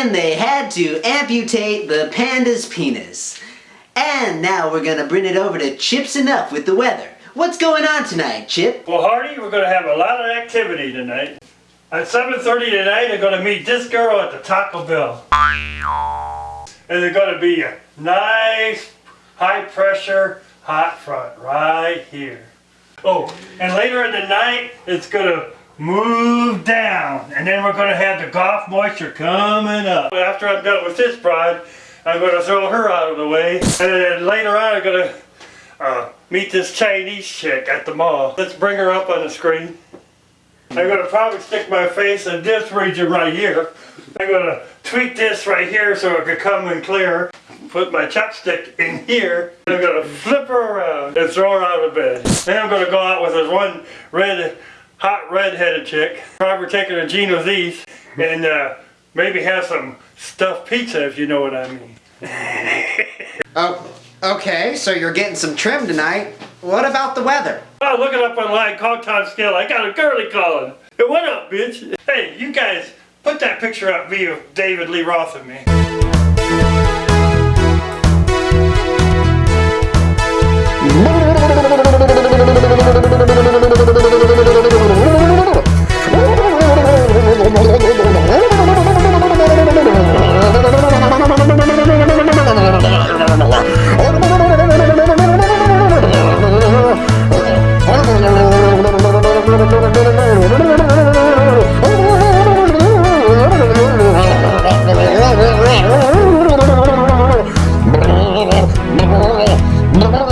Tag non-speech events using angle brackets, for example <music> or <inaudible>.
and they had to amputate the panda's penis. And now we're gonna bring it over to Chips Enough with the weather. What's going on tonight, Chip? Well, Hardy, we're to have a lot of activity tonight. At 7.30 tonight, going to meet this girl at the Taco Bell. And they're to be a nice, high pressure, hot front right here. Oh, and later in the night, it's to move down. And then we're going to have the Gulf moisture coming up. After I'm done with this bride, I'm going to throw her out of the way. And then later on, I'm going to uh, meet this Chinese chick at the mall. Let's bring her up on the screen. I'm going to probably stick my face in this region right here. I'm going to tweak this right here so it could come in clear. Put my chopstick in here. I'm going to flip her around and throw her out of bed. Then I'm going to go out with this one red, hot red-headed chick. Probably taking her to Gino's East and uh, maybe have some stuffed pizza if you know what I mean. <laughs> Oh, okay, so you're getting some trim tonight. What about the weather? Oh, look it up online, call Tom Skilling. I got a girly calling. Hey, what up, bitch? Hey, you guys, put that picture up me of David Lee Roth and me. No, no, no.